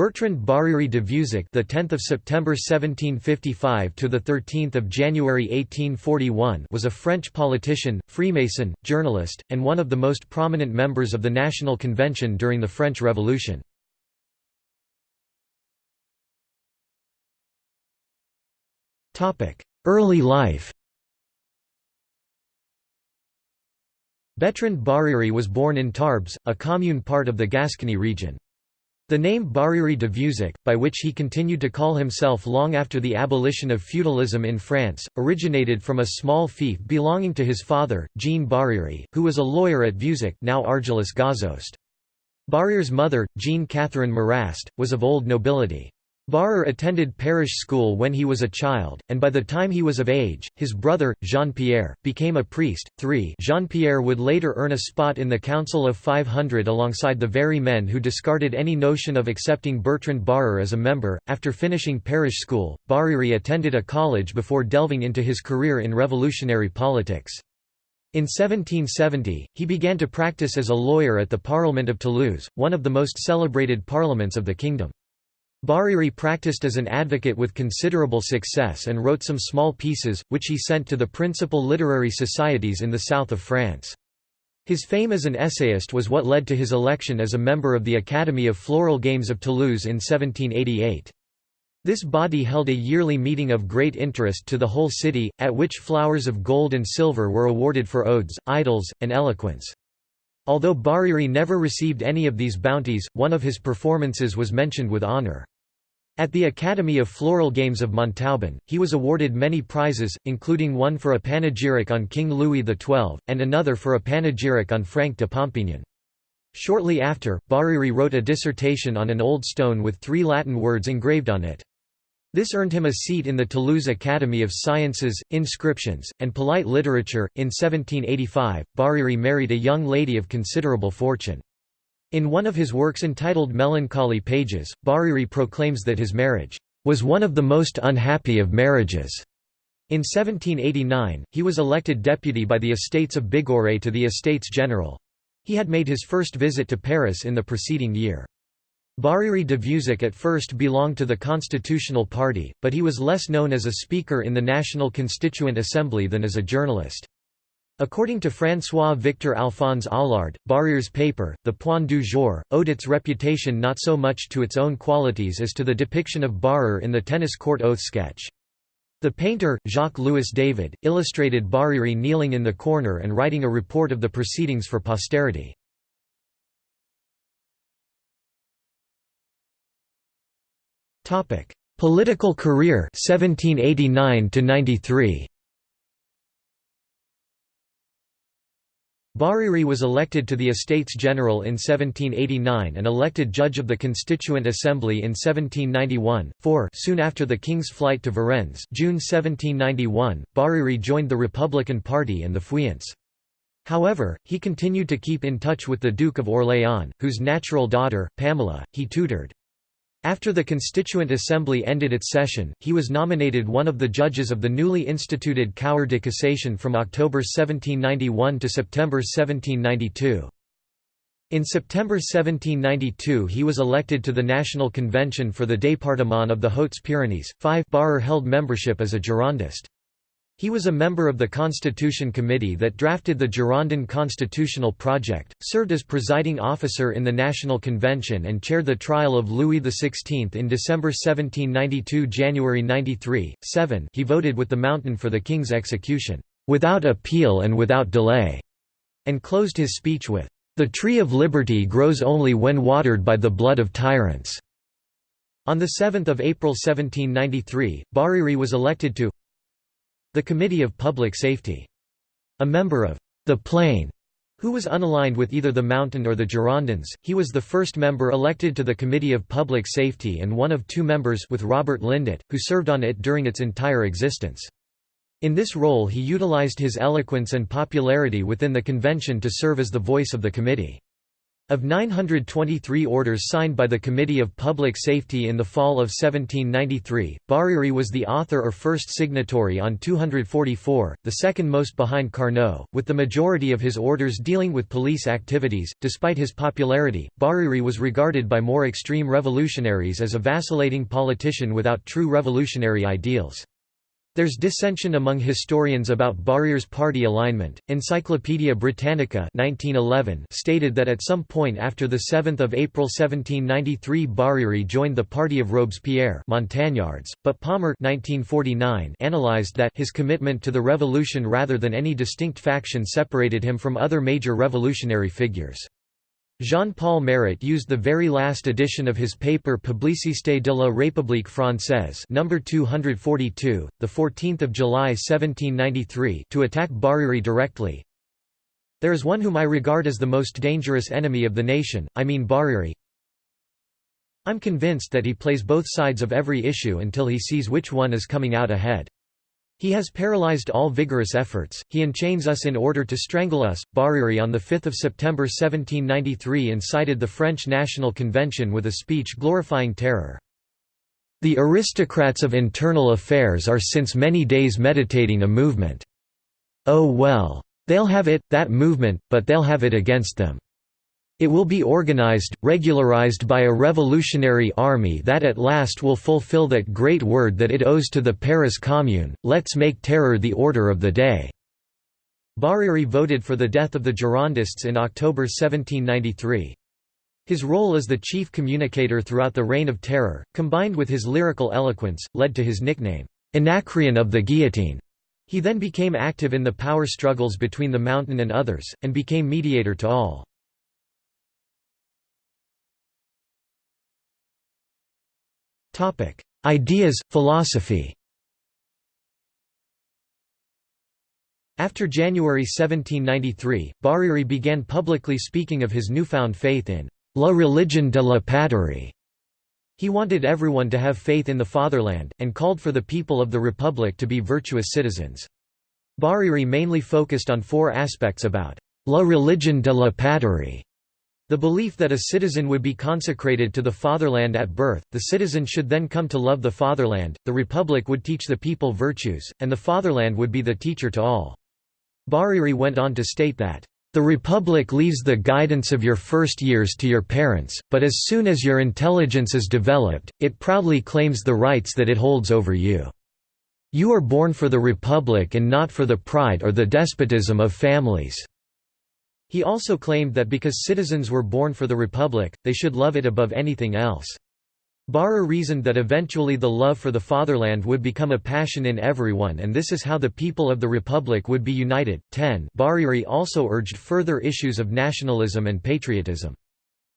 Bertrand Barère de Vieuzac, the 10th of September 1755 to the 13th of January 1841, was a French politician, Freemason, journalist, and one of the most prominent members of the National Convention during the French Revolution. Topic: Early life. Bertrand Barère was born in Tarbes, a commune part of the Gascony region. The name Barère de Vieuzac, by which he continued to call himself long after the abolition of feudalism in France, originated from a small fief belonging to his father, Jean Barère, who was a lawyer at Vieuzac now Argelès-Gazost. Barère's mother, Jean Catherine Marrast, was of old nobility. Barrère attended parish school when he was a child, and by the time he was of age, his brother, Jean-Pierre, became a priest. 3 Jean-Pierre would later earn a spot in the Council of 500 alongside the very men who discarded any notion of accepting Bertrand Barrère as a member. After finishing parish school, Barère attended a college before delving into his career in revolutionary politics. In 1770, he began to practice as a lawyer at the Parliament of Toulouse, one of the most celebrated parliaments of the kingdom. Barère practiced as an advocate with considerable success and wrote some small pieces, which he sent to the principal literary societies in the south of France. His fame as an essayist was what led to his election as a member of the Academy of Floral Games of Toulouse in 1788. This body held a yearly meeting of great interest to the whole city, at which flowers of gold and silver were awarded for odes, idylls, and eloquence. Although Barère never received any of these bounties, one of his performances was mentioned with honour. At the Academy of Floral Games of Montauban, he was awarded many prizes, including one for a panegyric on King Louis XII, and another for a panegyric on Franc de Pompignan. Shortly after, Barère wrote a dissertation on an old stone with three Latin words engraved on it. This earned him a seat in the Toulouse Academy of Sciences, Inscriptions, and Polite Literature. In 1785, Barère married a young lady of considerable fortune. In one of his works entitled Melancholy Pages, Barère proclaims that his marriage was one of the most unhappy of marriages. In 1789, he was elected deputy by the Estates of Bigorre to the Estates General. He had made his first visit to Paris in the preceding year. Barère de Vieuzac at first belonged to the Constitutional Party, but he was less known as a speaker in the National Constituent Assembly than as a journalist. According to François-Victor Alphonse Aulard, Barère's paper, The Point du Jour, owed its reputation not so much to its own qualities as to the depiction of Barrère in the tennis court oath sketch. The painter, Jacques-Louis David, illustrated Barère kneeling in the corner and writing a report of the proceedings for posterity. Political career 1789 to 93 Barère was elected to the Estates General in 1789 and elected judge of the Constituent Assembly in 1791. 4 Soon after the king's flight to Varennes June 1791, Barère joined the Republican Party and the Feuillants. However, he continued to keep in touch with the Duke of Orléans, whose natural daughter, Pamela, he tutored. After the Constituent Assembly ended its session, he was nominated one of the judges of the newly instituted Cour de Cassation from October 1791 to September 1792. In September 1792 he was elected to the National Convention for the Département of the Hautes-Pyrénées. 5 Barrère held membership as a Girondist. He was a member of the Constitution Committee that drafted the Girondin constitutional project, served as presiding officer in the National Convention and chaired the trial of Louis XVI in December 1792 January 93, 7 he voted with the Mountain for the King's execution, "...without appeal and without delay", and closed his speech with, "...the tree of liberty grows only when watered by the blood of tyrants." On 7 April 1793, Barère was elected to the Committee of Public Safety. A member of the Plain, who was unaligned with either the Mountain or the Girondins, he was the first member elected to the Committee of Public Safety and one of two members with Robert Lindet, who served on it during its entire existence. In this role he utilized his eloquence and popularity within the convention to serve as the voice of the committee. Of 923 orders signed by the Committee of Public Safety in the fall of 1793, Barère was the author or first signatory on 244, the second most behind Carnot, with the majority of his orders dealing with police activities. Despite his popularity, Barère was regarded by more extreme revolutionaries as a vacillating politician without true revolutionary ideals. There's dissension among historians about Barère's party alignment. Encyclopædia Britannica 1911 stated that at some point after 7 April 1793 Barère joined the party of Robespierre Montagnards, but Palmer 1949 analyzed that his commitment to the revolution rather than any distinct faction separated him from other major revolutionary figures. Jean-Paul Marat used the very last edition of his paper Publicité de la République française number 242, the 14th of July 1793, to attack Barère directly. There is one whom I regard as the most dangerous enemy of the nation, I mean Barère. I'm convinced that he plays both sides of every issue until he sees which one is coming out ahead. He has paralyzed all vigorous efforts, he enchains us in order to strangle us. Barère on 5 September 1793 incited the French National Convention with a speech glorifying terror. The aristocrats of internal affairs are since many days meditating a movement. Oh well. They'll have it, that movement, but they'll have it against them. It will be organized, regularized by a revolutionary army that at last will fulfill that great word that it owes to the Paris Commune, let's make terror the order of the day." Barère voted for the death of the Girondists in October 1793. His role as the chief communicator throughout the Reign of Terror, combined with his lyrical eloquence, led to his nickname, Anacreon of the Guillotine. He then became active in the power struggles between the Mountain and others, and became mediator to all. Ideas, philosophy After January 1793, Barère began publicly speaking of his newfound faith in «la religion de la patrie». He wanted everyone to have faith in the fatherland, and called for the people of the Republic to be virtuous citizens. Barère mainly focused on four aspects about «la religion de la patrie» The belief that a citizen would be consecrated to the fatherland at birth, the citizen should then come to love the fatherland, the republic would teach the people virtues, and the fatherland would be the teacher to all. Barère went on to state that, "...the republic leaves the guidance of your first years to your parents, but as soon as your intelligence is developed, it proudly claims the rights that it holds over you. You are born for the republic and not for the pride or the despotism of families." He also claimed that because citizens were born for the Republic, they should love it above anything else. Barère reasoned that eventually the love for the fatherland would become a passion in everyone and this is how the people of the Republic would be united. 10 Barère also urged further issues of nationalism and patriotism.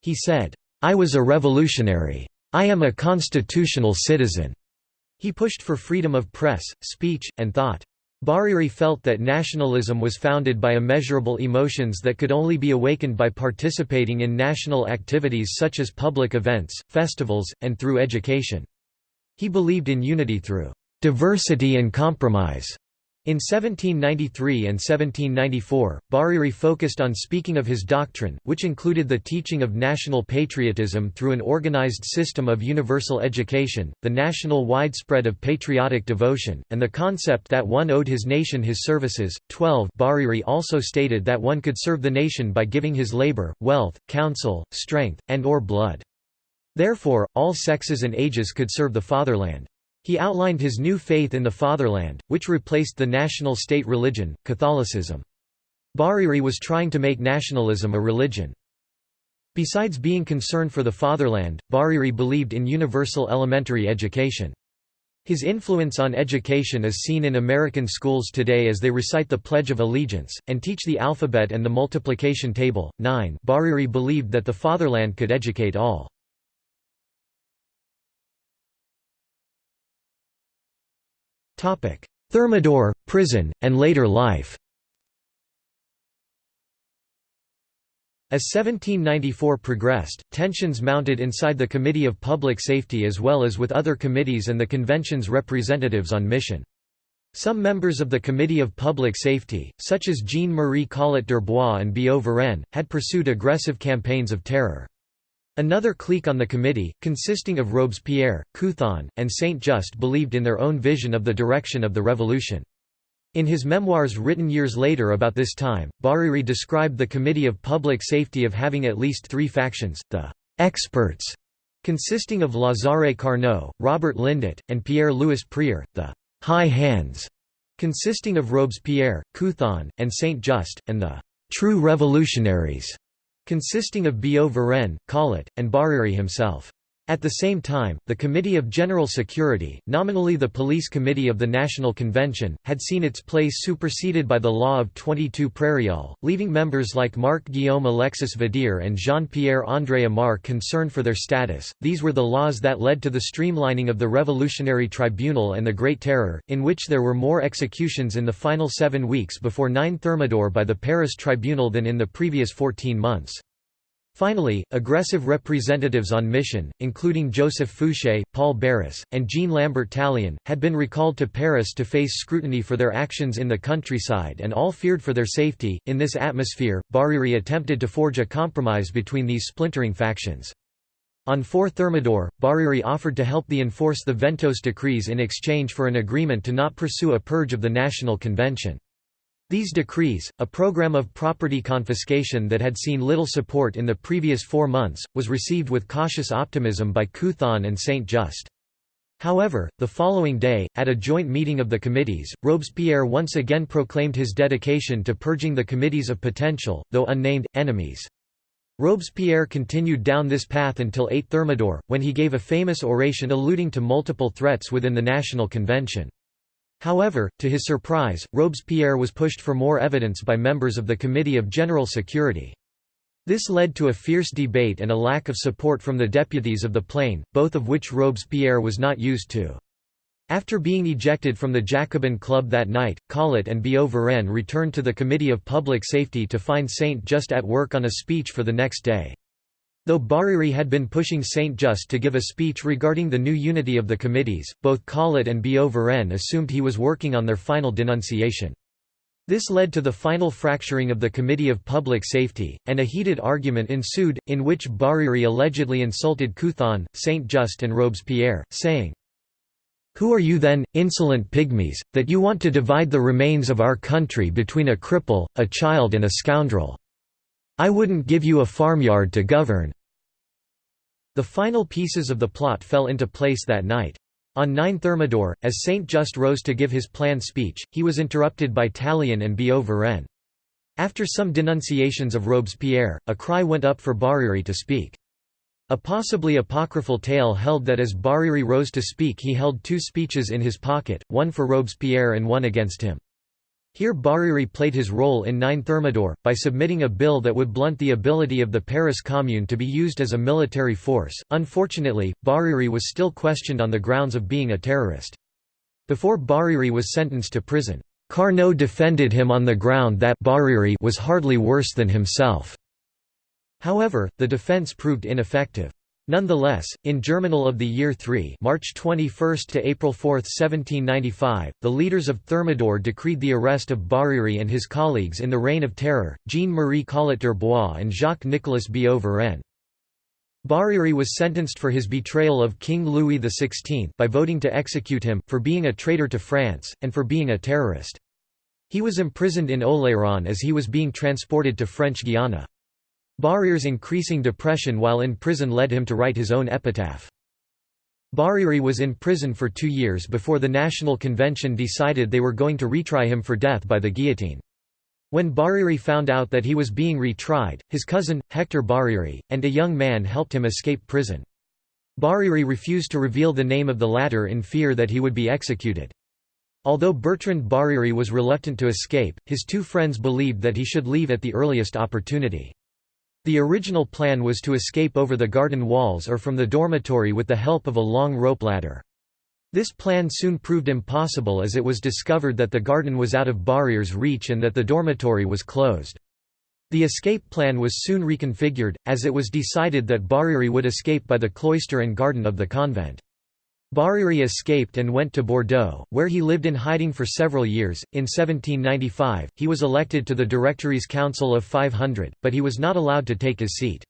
He said, I was a revolutionary. I am a constitutional citizen. He pushed for freedom of press, speech, and thought. Barère felt that nationalism was founded by immeasurable emotions that could only be awakened by participating in national activities such as public events, festivals, and through education. He believed in unity through diversity and compromise. In 1793 and 1794, Barère focused on speaking of his doctrine, which included the teaching of national patriotism through an organized system of universal education, the national widespread of patriotic devotion, and the concept that one owed his nation his services. 12 Barère also stated that one could serve the nation by giving his labor, wealth, counsel, strength, and or blood. Therefore, all sexes and ages could serve the fatherland. He outlined his new faith in the fatherland, which replaced the national state religion, Catholicism. Barère was trying to make nationalism a religion. Besides being concerned for the fatherland, Barère believed in universal elementary education. His influence on education is seen in American schools today as they recite the Pledge of Allegiance, and teach the alphabet and the multiplication table. 9 Barère believed that the fatherland could educate all. Thermidor, prison, and later life As 1794 progressed, tensions mounted inside the Committee of Public Safety as well as with other committees and the convention's representatives on mission. Some members of the Committee of Public Safety, such as Jean-Marie Collot d'Herbois and Billaud Varenne, had pursued aggressive campaigns of terror. Another clique on the committee, consisting of Robespierre, Couthon, and Saint-Just believed in their own vision of the direction of the revolution. In his memoirs written years later about this time, Barère described the Committee of Public Safety of having at least three factions, the «experts», consisting of Lazare Carnot, Robert Lindet, and Pierre-Louis Prieur, the high hands, consisting of Robespierre, Couthon, and Saint-Just, and the true revolutionaries, consisting of Billaud Varenne, Collot, and Barère himself. At the same time, the Committee of General Security, nominally the Police Committee of the National Convention, had seen its place superseded by the law of 22 Prairial, leaving members like Marc-Guillaume Alexis Vadier and Jean-Pierre André Amar concerned for their status. These were the laws that led to the streamlining of the Revolutionary Tribunal and the Great Terror, in which there were more executions in the final seven weeks before 9 Thermidor by the Paris Tribunal than in the previous 14 months. Finally, aggressive representatives on mission, including Joseph Fouché, Paul Barras, and Jean-Lambert Tallien, had been recalled to Paris to face scrutiny for their actions in the countryside and all feared for their safety. In this atmosphere, Barère attempted to forge a compromise between these splintering factions. On 4 Thermidor, Barère offered to help the enforce the Ventôse decrees in exchange for an agreement to not pursue a purge of the National Convention. These decrees, a program of property confiscation that had seen little support in the previous four months, was received with cautious optimism by Couthon and Saint-Just. However, the following day, at a joint meeting of the committees, Robespierre once again proclaimed his dedication to purging the committees of potential, though unnamed, enemies. Robespierre continued down this path until 8 Thermidor, when he gave a famous oration alluding to multiple threats within the National Convention. However, to his surprise, Robespierre was pushed for more evidence by members of the Committee of General Security. This led to a fierce debate and a lack of support from the deputies of the Plain, both of which Robespierre was not used to. After being ejected from the Jacobin Club that night, Collot and Billaud Varenne returned to the Committee of Public Safety to find Saint-Just at work on a speech for the next day. Though Barère had been pushing Saint-Just to give a speech regarding the new unity of the committees, both Collot and Billaud Varenne assumed he was working on their final denunciation. This led to the final fracturing of the Committee of Public Safety, and a heated argument ensued, in which Barère allegedly insulted Couthon, Saint-Just and Robespierre, saying, Who are you then, insolent pygmies, that you want to divide the remains of our country between a cripple, a child and a scoundrel? I wouldn't give you a farmyard to govern." The final pieces of the plot fell into place that night. On 9 Thermidor, as Saint Just rose to give his planned speech, he was interrupted by Tallien and Billaud Varenne. After some denunciations of Robespierre, a cry went up for Barère to speak. A possibly apocryphal tale held that as Barère rose to speak he held two speeches in his pocket, one for Robespierre and one against him. Here Barère played his role in 9 Thermidor, by submitting a bill that would blunt the ability of the Paris Commune to be used as a military force. Unfortunately, Barère was still questioned on the grounds of being a terrorist. Before Barère was sentenced to prison, Carnot defended him on the ground that Barère was hardly worse than himself. However, the defense proved ineffective. Nonetheless, in Germinal of the Year 3 March 21 to April 4, 1795, the leaders of Thermidor decreed the arrest of Barère and his colleagues in the Reign of Terror, Jean-Marie Collot d'Herbois and Jacques-Nicolas Billaud Varenne. Barère was sentenced for his betrayal of King Louis XVI by voting to execute him, for being a traitor to France, and for being a terrorist. He was imprisoned in Oléron as he was being transported to French Guiana. Barère's increasing depression while in prison led him to write his own epitaph. Barère was in prison for two years before the National Convention decided they were going to retry him for death by the guillotine. When Barère found out that he was being retried, his cousin, Hector Barère, and a young man helped him escape prison. Barère refused to reveal the name of the latter in fear that he would be executed. Although Bertrand Barère was reluctant to escape, his two friends believed that he should leave at the earliest opportunity. The original plan was to escape over the garden walls or from the dormitory with the help of a long rope ladder. This plan soon proved impossible as it was discovered that the garden was out of Barère's reach and that the dormitory was closed. The escape plan was soon reconfigured, as it was decided that Barère would escape by the cloister and garden of the convent. Barère escaped and went to Bordeaux, where he lived in hiding for several years. In 1795, he was elected to the Directory's Council of 500, but he was not allowed to take his seat.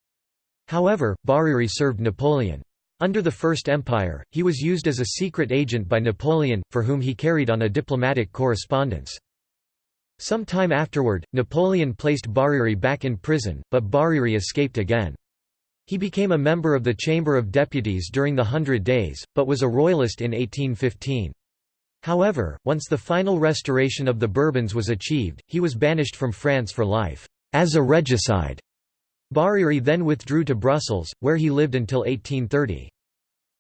However, Barère served Napoleon. Under the First Empire, he was used as a secret agent by Napoleon, for whom he carried on a diplomatic correspondence. Some time afterward, Napoleon placed Barère back in prison, but Barère escaped again. He became a member of the Chamber of Deputies during the Hundred Days, but was a royalist in 1815. However, once the final restoration of the Bourbons was achieved, he was banished from France for life, as a regicide. Barère then withdrew to Brussels, where he lived until 1830.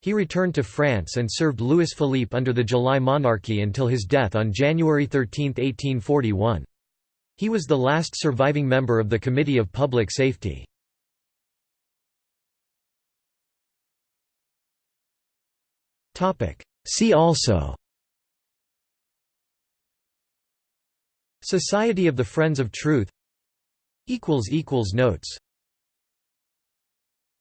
He returned to France and served Louis Philippe under the July monarchy until his death on January 13, 1841. He was the last surviving member of the Committee of Public Safety. See also. Society of the Friends of Truth. Notes